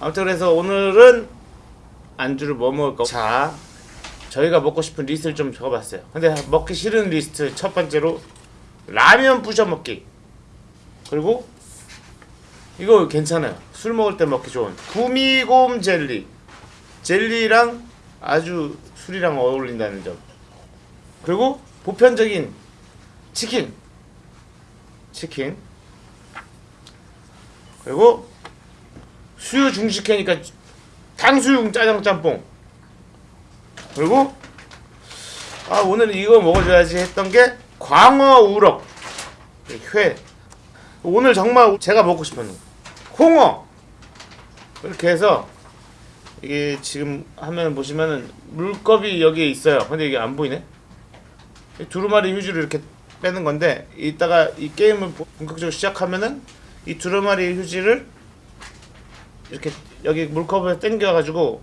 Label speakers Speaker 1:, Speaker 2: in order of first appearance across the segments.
Speaker 1: 아무튼 그래서 오늘은 안주를 뭐 먹을까? 자, 저희가 먹고 싶은 리스트를 좀 적어봤어요. 근데 먹기 싫은 리스트 첫 번째로 라면 부셔 먹기. 그리고 이거 괜찮아요. 술 먹을 때 먹기 좋은 gummy곰 젤리. 젤리랑 아주 술이랑 어울린다는 점. 그리고 보편적인 치킨. 치킨. 그리고 수유 중식회니까 탕수육 짜장 짬뽕. 그리고 아 오늘 이거 먹어줘야지 했던 게 광어 우럭 회. 오늘 정말 제가 먹고 싶은 홍어 이렇게 해서 이게 지금 화면 보시면은 물컵이 여기에 있어요. 근데 이게 안 보이네. 이 두루마리 휴지를 이렇게 빼는 건데 이따가 이 게임을 본격적으로 시작하면은 이 두루마리 휴지를 이렇게 여기 물컵을 당겨 가지고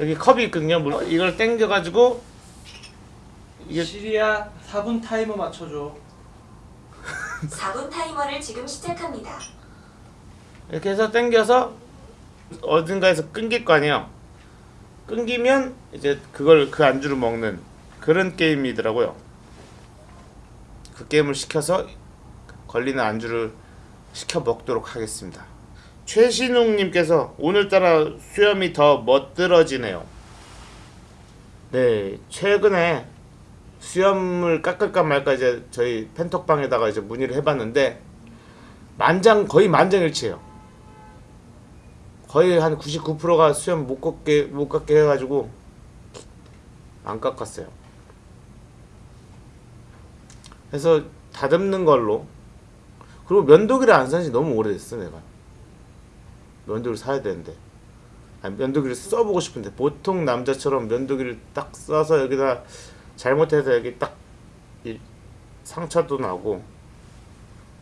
Speaker 1: 여기 컵이 있거든요. 물 이걸 당겨 가지고 이게
Speaker 2: 시리아 4분 타이머 맞춰줘
Speaker 3: 4분 타이머를 지금 시작합니다.
Speaker 1: 이렇게 해서 당겨서 어딘가에서 끊길 거 아니에요. 끊기면 이제 그걸 그 안주를 먹는 그런 게임이더라고요. 그 게임을 시켜서 걸리는 안주를 시켜 먹도록 하겠습니다. 최신웅님께서 오늘따라 수염이 더 멋들어지네요. 네, 최근에 수염을 깎을까 말까 이제 저희 펜톡방에다가 이제 문의를 해봤는데 만장 거의 만장일치예요. 거의 한 99%가 수염 못 깎게 못 깎게 해가지고 안 깎았어요. 그래서 다듬는 걸로 그리고 면도기를 안 산지 너무 오래됐어 내가 면도기를 사야 되는데. 아니, 면도기를 써보고 싶은데. 보통 남자처럼 면도기를 딱 써서 여기다 잘못해서 여기 딱이 상처도 나고.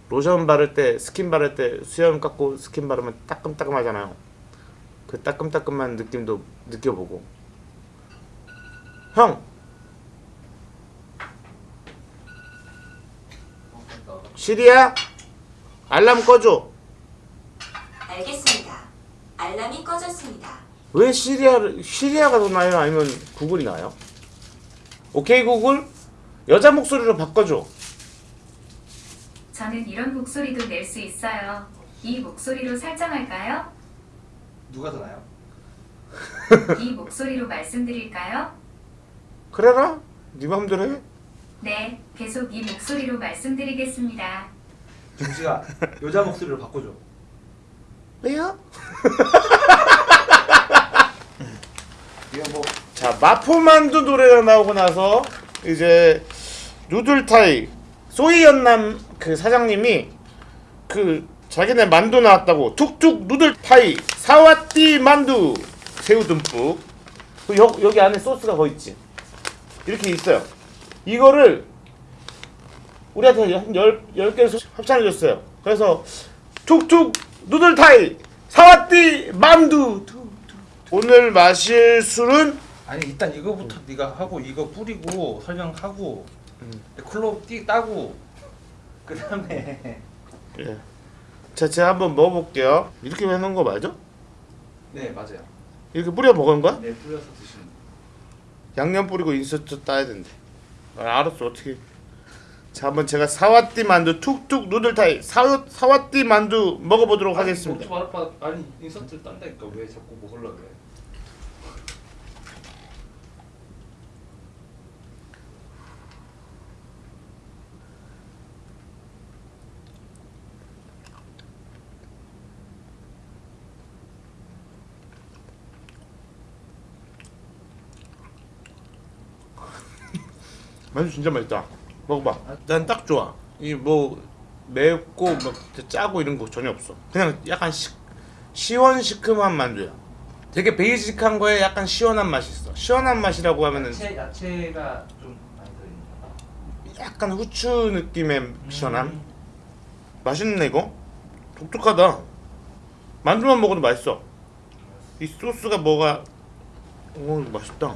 Speaker 1: 로션 바를 때 스킨 바를 때 수염 깎고 스킨 바르면 따끔따끔 하잖아요. 그 따끔따끔한 느낌도 느껴보고. 형! 시리야 알람 꺼줘
Speaker 3: 알겠습니다. 알람이 꺼졌습니다.
Speaker 1: 왜 시리야를 시리야가 더 나요 아니면 구글이 나요? 오케이 구글 여자 목소리로 바꿔줘
Speaker 4: 저는 이런 목소리도 낼 수 있어요. 이 목소리로 설정할까요?
Speaker 2: 누가 더 나요?
Speaker 4: 이 목소리로 말씀드릴까요?
Speaker 1: 그래라 네 맘대로 해
Speaker 4: 네, 계속 이 목소리로 말씀드리겠습니다.
Speaker 2: 중지가 여자 목소리로 바꿔줘
Speaker 1: 왜요?
Speaker 2: 이거 뭐
Speaker 1: 자 마포만두 노래가 나오고 나서 이제 누들타이 소이연남 그 사장님이 그 자기네 만두 나왔다고 툭툭 누들타이 사와띠 만두 새우 듬뿍. 그 여, 여기 안에 소스가 거 있지. 이렇게 있어요. 이거를 우리한테 한 열, 열 개를 합산해 줬어요. 그래서 툭툭 누들타이 사와띠 툭. 오늘 마실 술은
Speaker 2: 아니 일단 이거부터 네가 하고 이거 뿌리고 설명하고 콜로 띠 따고 그 다음에
Speaker 1: 예. 자, 제가 한번 먹어볼게요. 이렇게 해놓은 거 맞아?
Speaker 2: 네 맞아요
Speaker 1: 이렇게 뿌려 먹은 거야?
Speaker 2: 네 뿌려서 드시는
Speaker 1: 양념 뿌리고 인서트 따야 된대. 아, 알았어, 어떻게. 자, 한번 제가 사와띠 만두 툭툭 누들타이 사, 사와띠 만두 먹어보도록 하겠습니다.
Speaker 2: 먹지 말아 아니 인서트 딴다니까 왜 자꾸 먹으려고 해
Speaker 1: 만두 진짜 맛있다. 먹어봐. 난 딱 좋아. 이 뭐 맵고 막 짜고 이런 거 전혀 없어. 그냥 약간 시, 시원시큼한 만두야. 되게 베이직한 거에 약간 시원한 맛이 있어. 시원한 맛이라고 하면은
Speaker 2: 야채 야채가 좀 많이 들어있는 거
Speaker 1: 약간 후추 느낌의 시원함. 맛있네 이거. 독특하다. 만두만 먹어도 맛있어. 이 소스가 뭐가 오 맛있다.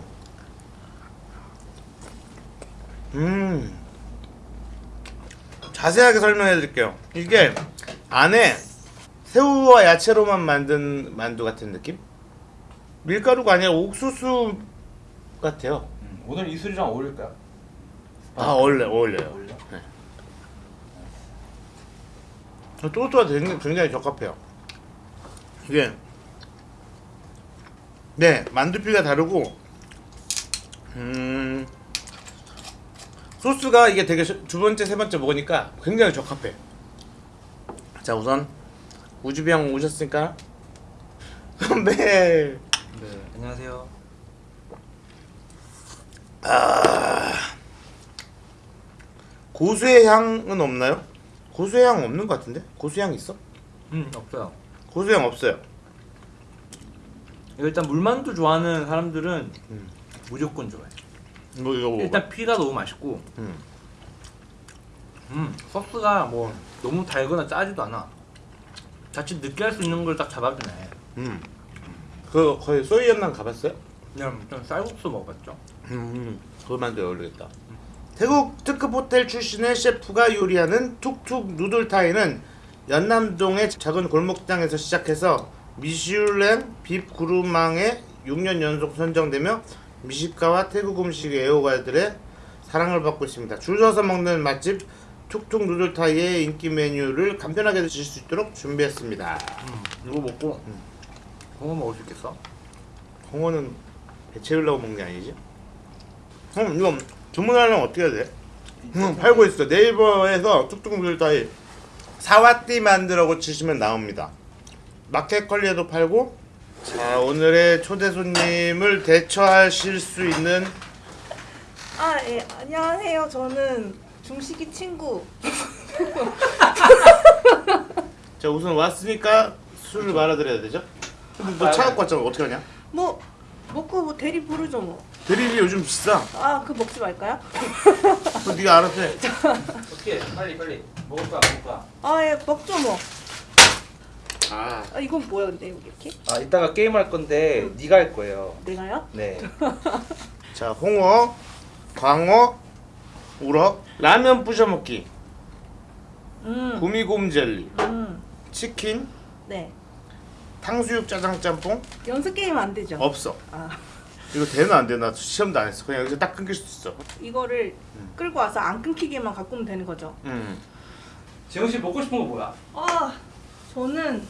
Speaker 1: 음. 자세하게 설명해 드릴게요. 이게 안에 새우와 야채로만 만든 만두 같은 느낌? 밀가루가 아니라 옥수수 같아요.
Speaker 2: 음, 오늘 이 술이랑 어울릴까요?
Speaker 1: 아 어울려 어울려요.
Speaker 2: 어울려?
Speaker 1: 또또가 굉장히, 굉장히 적합해요. 이게 네 만두피가 다르고 음 소스가 이게 되게 시- 두 번째 세 번째 먹으니까 굉장히 적합해. 자 우선 우주비 형 오셨으니까 건배.
Speaker 2: 네 안녕하세요
Speaker 1: 고수의 향은 없나요? 고수의 향 없는 것 같은데? 고수의 향 있어?
Speaker 2: 음 없어요
Speaker 1: 고수의 향 없어요.
Speaker 5: 일단 물만두 좋아하는 사람들은
Speaker 1: 음.
Speaker 5: 무조건 좋아해.
Speaker 1: 뭐 이거 먹어.
Speaker 5: 일단 피가 너무 맛있고,
Speaker 1: 음.
Speaker 5: 음 소스가 뭐 너무 달거나 짜지도 않아. 자칫 느끼할 수 있는 걸 딱 잡아주네.
Speaker 1: 음. 그 거의 소이연난 가봤어요?
Speaker 5: 그냥 좀 쌀국수 먹어봤죠.
Speaker 1: 음. 그만도 어울리겠다. 태국 특급 호텔 출신의 셰프가 요리하는 툭툭 누들타이는 연남동의 작은 골목장에서 시작해서 미슐랭 빕 구루망에 6년 연속 선정되며 미식가와 태국 음식 애호가들의 사랑을 받고 있습니다. 줄 서서 먹는 맛집 툭툭 누들타이의 인기 메뉴를 간편하게 드실 수 있도록 준비했습니다.
Speaker 5: 이거 먹고 그거 먹을 수 있겠어?
Speaker 1: 홍어는 배 채우려고 먹는 게 아니지? 형 이거 주문하려면 어떻게 해야 돼? 응 팔고 있어 네이버에서 툭툭 누들타이 사와띠 만두라고 치시면 나옵니다 마켓컬리에도 팔고 자 오늘의 초대 손님을 대처하실 수 있는
Speaker 6: 아, 예. 안녕하세요. 저는 중식이 친구.
Speaker 1: 자 우선 왔으니까 술을 말아드려야 되죠? 근데 너 차 갖고 왔잖아 어떻게 하냐?
Speaker 6: 뭐 먹고 뭐 대리 부르죠 뭐.
Speaker 1: 드립이 요즘 비싸
Speaker 6: 아, 그 먹지 말까요?
Speaker 1: 그거 네가 알아서 해
Speaker 2: 어떻게 빨리 빨리 먹을 거야 먹을 거야
Speaker 6: 아, 예. 먹죠 뭐.
Speaker 1: 아,
Speaker 6: 아, 이건 뭐야 근데 여기 이렇게?
Speaker 2: 아 이따가 게임 할 건데 네가 할 거예요
Speaker 6: 내가요?
Speaker 2: 네
Speaker 1: 자 홍어, 광어, 우럭, 라면 부셔 먹기,
Speaker 6: 음.
Speaker 1: 구미곰 젤리,
Speaker 6: 음.
Speaker 1: 치킨,
Speaker 6: 네.
Speaker 1: 탕수육 짜장 짬뽕
Speaker 6: 연습 게임 안 되죠?
Speaker 1: 없어.
Speaker 6: 아.
Speaker 1: 이거 되나 안 되나 시험도 안 했어. 그냥 여기서 딱 끊길 수 있어.
Speaker 6: 이거를 끌고 와서 안 끊기게만 갖고 오면 되는 거죠.
Speaker 1: 음.
Speaker 2: 재훈 씨 먹고 싶은 거 뭐야?
Speaker 6: 아, 저는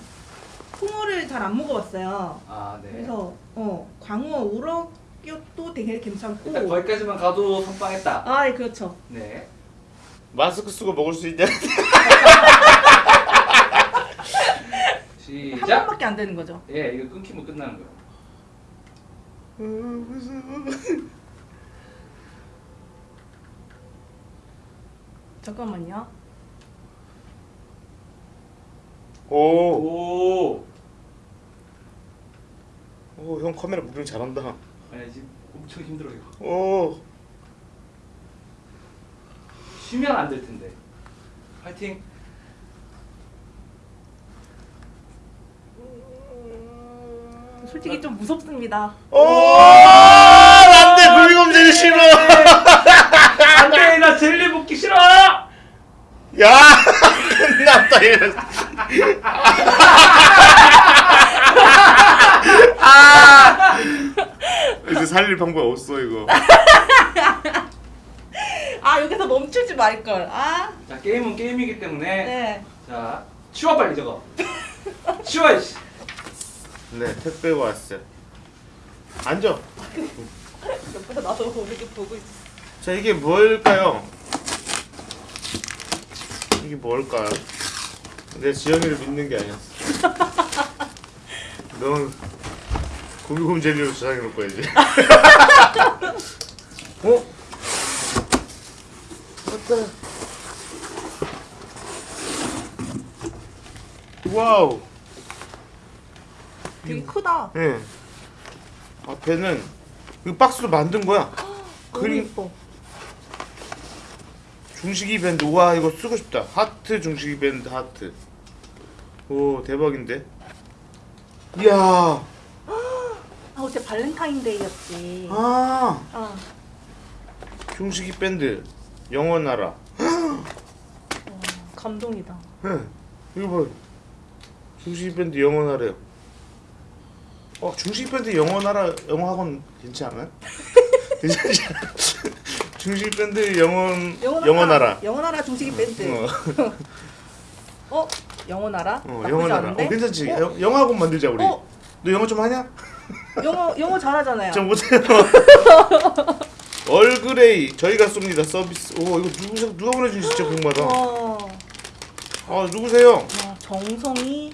Speaker 6: 홍어를 잘 안 먹어봤어요.
Speaker 2: 아 네
Speaker 6: 그래서 어 광어 우럭도 되게 괜찮고.
Speaker 2: 일단 거기까지만 가도 선빵했다
Speaker 6: 아, 예, 그렇죠.
Speaker 2: 네
Speaker 1: 마스크 쓰고 먹을 수 있냐?
Speaker 6: 한
Speaker 2: 시작
Speaker 6: 번밖에 안 되는 거죠.
Speaker 2: 예 이거 끊기면 끝나는 거예요
Speaker 6: 잠깐만요.
Speaker 1: 오,
Speaker 2: 오
Speaker 1: 오, 형 카메라 무빙 잘한다.
Speaker 2: 아니 지금 엄청 힘들어 이거
Speaker 1: 오,
Speaker 2: 쉬면 안 될 텐데 파이팅
Speaker 6: 솔직히 좀 무섭습니다.
Speaker 1: 오, 안돼 구미곰 젤리 싫어.
Speaker 2: 안돼 나 젤리 먹기 싫어
Speaker 1: 야, 끝났다 이거. 아, 이제 살릴 방법 없어 이거.
Speaker 6: 아 여기서 멈추지 말 걸. 아,
Speaker 2: 자 게임은 게임이기 때문에
Speaker 6: 네.
Speaker 2: 자 치워 빨리 저거 치워 이씨
Speaker 1: 네, 택배가 왔어요. 앉아.
Speaker 6: 옆에서 나도 이렇게 보고 있어.
Speaker 1: 자 이게 뭘까요? 이게 뭘까요? 내 지영이를 믿는 게 아니었어. 넌고 기곰 젤리로 저장해 놓을 거야지. 어? 맞다. 와우.
Speaker 6: 되게 크다.
Speaker 1: 예. 앞에는 이 박스로 만든 거야.
Speaker 6: 너무
Speaker 1: 그림
Speaker 6: 예뻐.
Speaker 1: 중식이 밴드 와 이거 쓰고 싶다 하트 중식이 밴드 하트 오 대박인데 이야
Speaker 6: 아, 어제 발렌타인데이였지.
Speaker 1: 아
Speaker 6: 아,
Speaker 1: 중식이 밴드 영원하라
Speaker 6: 감동이다.
Speaker 1: 예 이거 봐 중식이 밴드 영원하래요. 어 중식이 밴드 영원하라 영어 학원 괜찮아요? 괜찮지 않아? 중식이 밴드 영원 영원하라.
Speaker 6: 영원하라 중식이 밴드.
Speaker 1: 어,
Speaker 6: 어? 영원하라?
Speaker 1: 어 영원하라. 어 괜찮지?
Speaker 6: 어?
Speaker 1: 영- 영어 학원 만들자 우리.
Speaker 6: 어?
Speaker 1: 너 영어 좀 하냐?
Speaker 6: 영어 영어 잘하잖아요.
Speaker 1: 저 못해요. 얼그레이 저희가 쏩니다 서비스. 오 이거 누구 누가 보내준 진짜 궁금하다.
Speaker 6: 어,
Speaker 1: 아 누구세요?
Speaker 6: 어, 정성이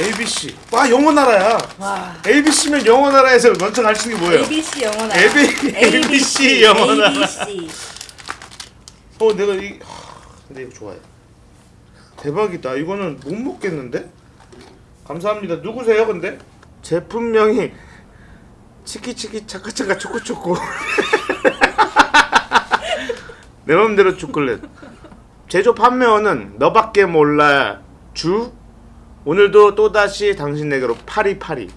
Speaker 1: ABC. 와 영원하라야.
Speaker 6: 와
Speaker 1: ABC면 영원하라에서 먼저 갈수 있는 게 뭐예요?
Speaker 6: ABC 영원하라.
Speaker 1: AB ABC 영원하라.
Speaker 6: ABC.
Speaker 1: 어 내가 이 하, 근데 이거 좋아해. 대박이다. 이거는 못 먹겠는데? 감사합니다. 누구세요, 근데? 제품명이 치키치키 차카차카 초코초코. 내 맘대로 초콜릿. 제조 판매원은 너밖에 몰라 주. 오늘도 또다시 당신에게로 파리파리.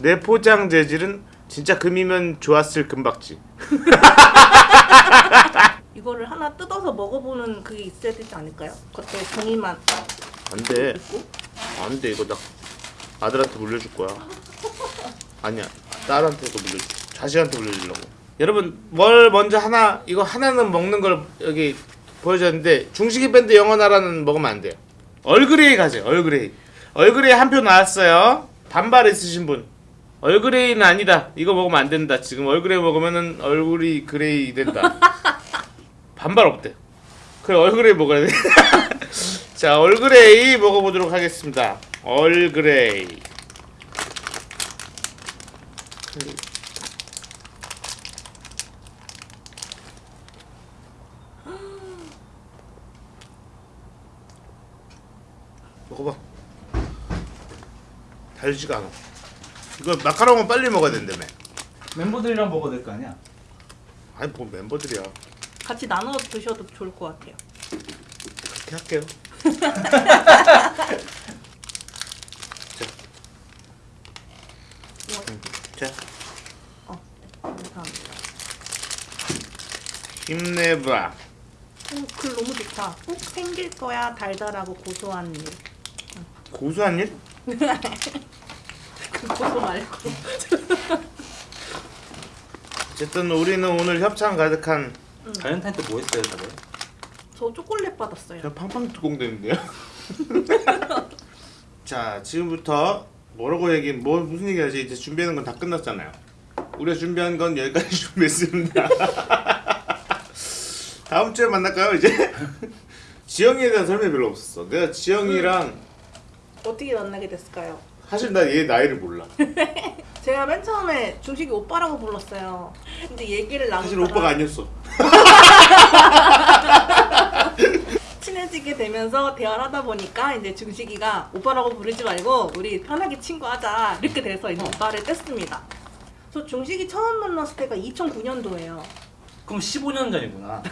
Speaker 1: 내 포장 재질은 진짜 금이면 좋았을 금박지.
Speaker 6: 이거를 하나 뜯어서 먹어보는 그게 있어야 되지 않을까요? 겉에 종이만
Speaker 1: 안 돼.
Speaker 6: 있고.
Speaker 1: 안 돼. 이거 나 아들한테 물려줄 거야. 아니야. 딸한테 도 물려. 자식한테 물려주려고. 여러분 뭘 먼저 하나 이거 하나는 먹는 걸 여기 보여줬는데 중식이 밴드 영원하라는 먹으면 안 돼요. 얼그레이 가세요. 얼그레이. 얼그레이 한 표 나왔어요. 반발 있으신 분. 얼그레이는 아니다. 이거 먹으면 안 된다. 지금 얼그레이 먹으면은 얼굴이 gray 된다. 반발 없대. 그래 얼그레이 먹어야 돼. 자 얼그레이 먹어보도록 하겠습니다. 얼그레이. 먹어봐. 달지가 않아. 이거 마카롱은 빨리 먹어야 된다며.
Speaker 2: 멤버들이랑 먹어도 될 거 아니야?
Speaker 1: 아니 뭐 멤버들이야.
Speaker 6: 같이 나눠 드셔도 좋을 것 같아요.
Speaker 1: 그렇게 할게요.
Speaker 6: 우와,
Speaker 1: 자
Speaker 6: 어, 네, 감사합니다.
Speaker 1: 힘내봐.
Speaker 6: 오, 글 너무 좋다. 꼭 생길 거야 달달하고 고소한 일.
Speaker 1: 고소한 일?
Speaker 6: 그 고소 말고.
Speaker 1: 어쨌든 우리는 오늘 협찬 가득한
Speaker 5: 발렌타인 때 뭐 했어요 다들?
Speaker 6: 저 초콜릿 받았어요.
Speaker 1: 그냥 팡팡 뚜껑되는데요. 자 지금부터 뭐라고 얘기 뭐 무슨 얘기하지 이제 준비하는 건 다 끝났잖아요. 우리가 준비한 건 여기까지 준비했습니다. 다음 주에 만날까요 이제? 지영이에 대한 설명이 별로 없었어. 내가 지영이랑
Speaker 6: 어떻게 만나게 됐을까요?
Speaker 1: 사실 나 얘 나이를 몰라.
Speaker 6: 제가 맨 처음에 중식이 오빠라고 불렀어요. 근데 얘기를 나누다가
Speaker 1: 사실 오빠가 아니었어.
Speaker 6: 친해지게 되면서 대화를 하다 보니까 이제 중식이가 오빠라고 부르지 말고 우리 편하게 친구하자 이렇게 돼서 이제 오빠를 뗐습니다. 저 중식이 처음 만났을 때가 2009년도예요.
Speaker 5: 그럼 15년 전이구나.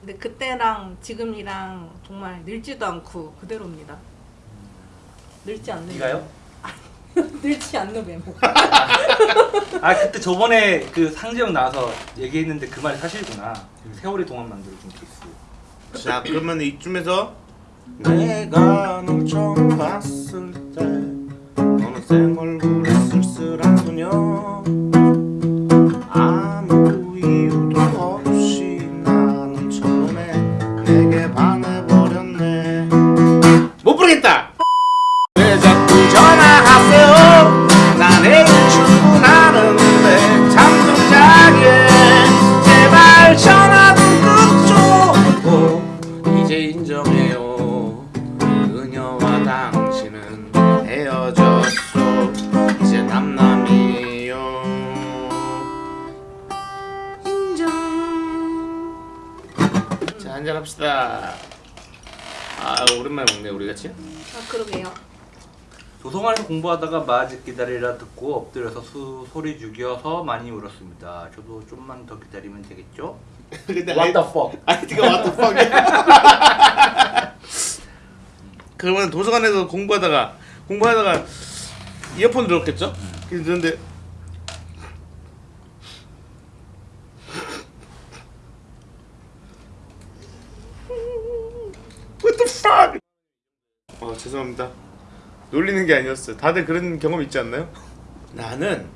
Speaker 6: 근데 그때랑 지금이랑 정말 늙지도 않고 그대로입니다. 늙지 않는
Speaker 5: 네가요?
Speaker 6: 늙지 않는 외모.
Speaker 5: 아 그때 저번에 그 상재형 나와서 얘기했는데 그 말이 사실구나. 세월이 동안 만들어준 케이스.
Speaker 1: 자 그러면 이쯤에서 내가 널 처음 봤을 때 너는 쌩얼 당신은 헤어졌어 이제 남남이에요 인정 자 한잔합시다 아 오랜만에 먹네 우리 같이
Speaker 6: 아 그러게요.
Speaker 5: 도서관에서 공부하다가 맞을 기다리라 듣고 엎드려서 수, 소리 죽여서 많이 울었습니다. 저도 좀만 더 기다리면 되겠죠?
Speaker 1: 근데
Speaker 5: What the fuck?
Speaker 1: 아이디가 what the fuck이야 그러면 도서관에서 공부하다가 공부하다가 이어폰 들었겠죠? 그런데 What the fuck? 죄송합니다. 놀리는 게 아니었어요. 다들 그런 경험 있지 않나요? 나는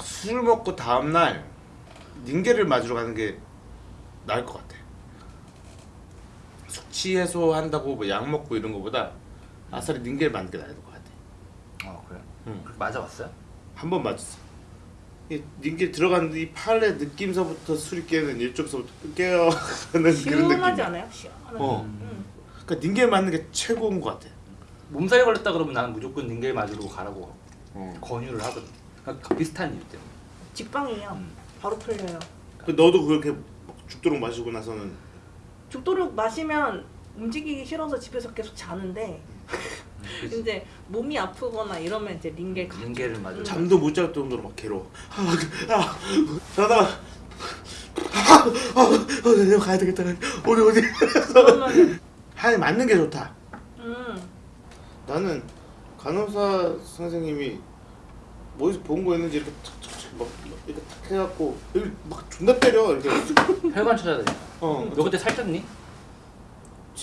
Speaker 1: 술 먹고 다음 날 닌게를 맞으러 가는 게 나을 것 같아. 숙취 해소한다고 뭐 약 먹고 이런 거보다 아싸리 닌게를 맞는 게 나을 것 같아.
Speaker 5: 어 그래.
Speaker 1: 응.
Speaker 5: 맞아봤어요?
Speaker 1: 한 번 맞았어. 이 닌게 들어가는 이 팔의 느낌서부터 술이 깨는 깨어는 그런 느낌.
Speaker 6: 시원하지 않아요? 시원하게.
Speaker 1: 어.
Speaker 6: 음.
Speaker 1: 그러니까 닌게 맞는 게 최고인 것 같아.
Speaker 5: 몸살이 걸렸다 그러면 나는 무조건 닌겔 맞으러 가라고
Speaker 1: 어.
Speaker 5: 권유를 하거든. 그러니까 비슷한 이유 때문에.
Speaker 6: 직방이에요.
Speaker 5: 음.
Speaker 6: 바로 풀려요.
Speaker 1: 그 너도 그렇게 막 죽도록 마시고 나서는
Speaker 6: 죽도록 마시면 움직이기 싫어서 집에서 계속 자는데? 이제 몸이 아프거나 이러면 이제 링겔 가.
Speaker 5: 닌겔을 맞으러.
Speaker 1: 잠도 못 잘 정도로 막 괴로워. 아, 그, 아, 자다가 아, 아, 아, 내가 가야 되겠다. 어디 어디.
Speaker 6: 그러면
Speaker 1: 하이 맞는 게 좋다.
Speaker 6: 음
Speaker 1: 나는 간호사 선생님이 어디서 본거 있는지 이렇게 탁탁탁 막 이렇게 탁 해갖고 여기 막 존나 때려 이렇게.
Speaker 5: 혈관 찾아야 되니까.
Speaker 1: 어.
Speaker 5: 너 그때 살쪘니?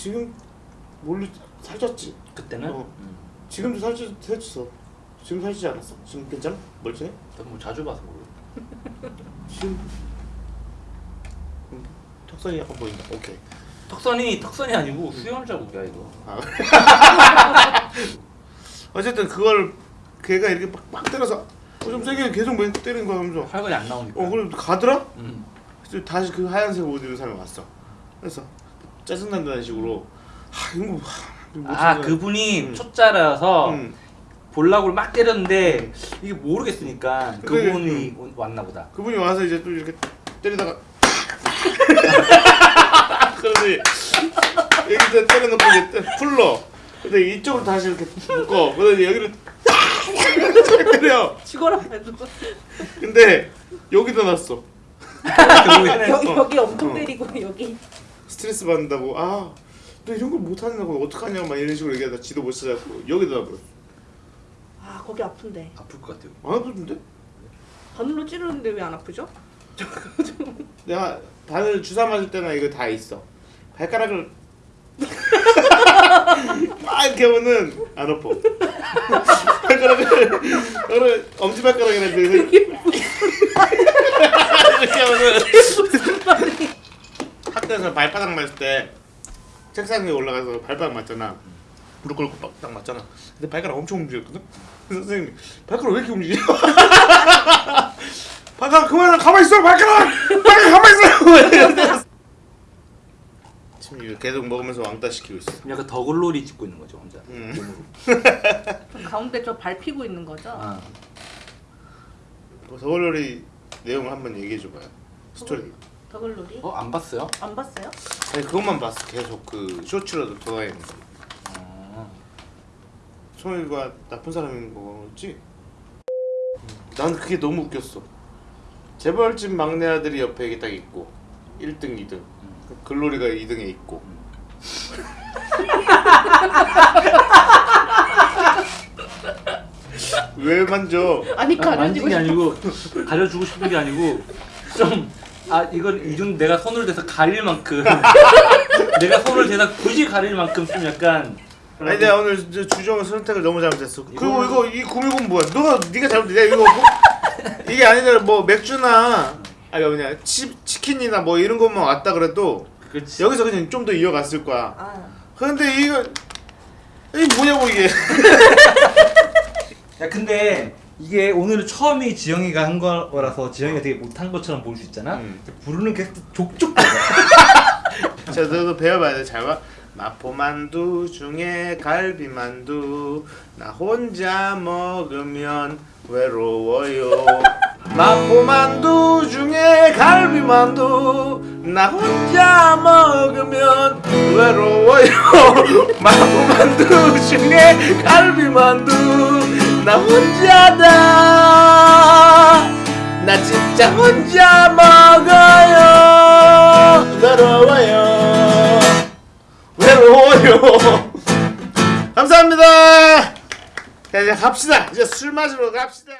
Speaker 1: 지금 몰리 살쪘지.
Speaker 5: 그때는?
Speaker 1: 어.
Speaker 5: 음.
Speaker 1: 지금도 살쪘 살쪘어. 지금 살찌지 않았어? 지금 괜찮아? 멀쩡해?
Speaker 5: 너뭐 자주 봐서 모르.
Speaker 1: 지금 음, 턱선이 약간 보인다. 오케이.
Speaker 5: 턱선이 턱선이 아니고 수염 자국이야 이거.
Speaker 1: 어쨌든 그걸 걔가 이렇게 막, 막 때려서 어, 좀 세게 계속 맨 때리는 거야 하면서
Speaker 5: 혈관이 안 나오니까.
Speaker 1: 어 그럼 가더라?
Speaker 5: 음.
Speaker 1: 그래서 다시 그 하얀색 옷 입은 사람이 왔어 그래서 짜증난다는 식으로 하 이거 뭐, 하, 이거 못
Speaker 5: 아. 그분이
Speaker 1: 음.
Speaker 5: 초짜라서
Speaker 1: 응.
Speaker 5: 볼락을 막 때렸는데 이게 모르겠으니까
Speaker 1: 그게,
Speaker 5: 그분이 온- 왔나 보다.
Speaker 1: 그분이 와서 이제 또 이렇게 때리다가 그러더니 여기다 때려놓고 이제 때- 풀러 근데 이쪽으로 다시 이렇게 묶어 그러더니 여기를 때려
Speaker 6: 죽어라 해도
Speaker 1: 근데 여기다 놨어
Speaker 5: 결국에는
Speaker 6: 여기
Speaker 1: 어.
Speaker 6: 여기 엄청
Speaker 1: 어.
Speaker 6: 때리고 여기
Speaker 1: 스트레스 받는다고 아 너 이런 걸 못하냐고 어떡하냐 막 이런 식으로 얘기하다 지도 못 찾았고 여기다 놔버렸어
Speaker 6: 아 거기 아픈데
Speaker 5: 아플 것 같아요.
Speaker 1: 안 아프던데?
Speaker 6: 바늘로 찌르는데 왜 안 아프죠?
Speaker 1: 내가 바늘 주사 맞을 때나 이거 다 있어 발가락을 막 이렇게 하면은 안 아파 발가락을 오늘 엄지발가락이라 이렇게 하면은 학교에서 발바닥 맞을 때 책상 위에 올라가서 발바닥 맞잖아. 무릎 꿇고 막딱 맞잖아. 근데 발가락 엄청 움직였거든? 선생님이 발가락 왜 이렇게 움직여 발가락 그만 가만히 있어. 발가락! 발가락 가만히 있어. 지금 이거 계속 먹으면서 왕따 시키고 있어.
Speaker 5: 약간 더글로리 찍고 있는 거죠 혼자.
Speaker 1: 음.
Speaker 6: 가운데 저 밟히고 있는 거죠?
Speaker 5: 아.
Speaker 1: 서울놀이 내용을 한번 얘기해 줘봐요. 스토리
Speaker 6: 더글놀이?
Speaker 5: 어 안 봤어요?
Speaker 6: 안 봤어요?
Speaker 1: 아니 그것만 봤어 계속 그 쇼츠라도 돌아다니는 거
Speaker 5: 어.
Speaker 1: 소희가 나쁜 사람인 거였지? 난 그게 너무 웃겼어 재벌집 막내 아들이 옆에 이게 딱 있고 1등 2등 글로리가 2등에 있고 왜 만져?
Speaker 6: 아니
Speaker 5: 아, 게
Speaker 6: 싶어
Speaker 5: 아니고 가려주고 싶은 게 아니고 좀 아 이건 이중 내가 손을 대서 가릴 만큼. 내가 손을 대서 굳이 가릴 만큼 좀 약간
Speaker 1: 아니 내가 오늘 저 주정 선택을 너무 잘못했어. 그리고
Speaker 5: 이거
Speaker 1: 이 구미군 뭐야? 너가 네가 잘못해. 내가 이거 뭐, 이게 아니라 뭐 맥주나 아니 뭐냐 치, 치킨이나 뭐 이런 것만 왔다 그래도
Speaker 5: 그렇지
Speaker 1: 여기서 그냥 좀 더 이어갔을 거야.
Speaker 6: 아.
Speaker 1: 그런데 이거 이게 뭐냐고 이게.
Speaker 2: 야 근데 이게 오늘 처음이 지영이가 한 거라서 지영이가 되게 못한 것처럼 보일 수 있잖아.
Speaker 1: 음.
Speaker 2: 부르는 게 족족
Speaker 1: 너도 배워봐야 돼 잘 봐. 마포만두 중에 갈비만두 나 혼자 먹으면 외로워요 마포만두 중에 갈비만두 나 혼자 먹으면 외로워요 마포만두 중에 갈비만두 나 혼자다. 나 진짜 혼자 먹어요. 외로워요. 외로워요. 감사합니다. 자 이제 갑시다. 이제 술 마시러 갑시다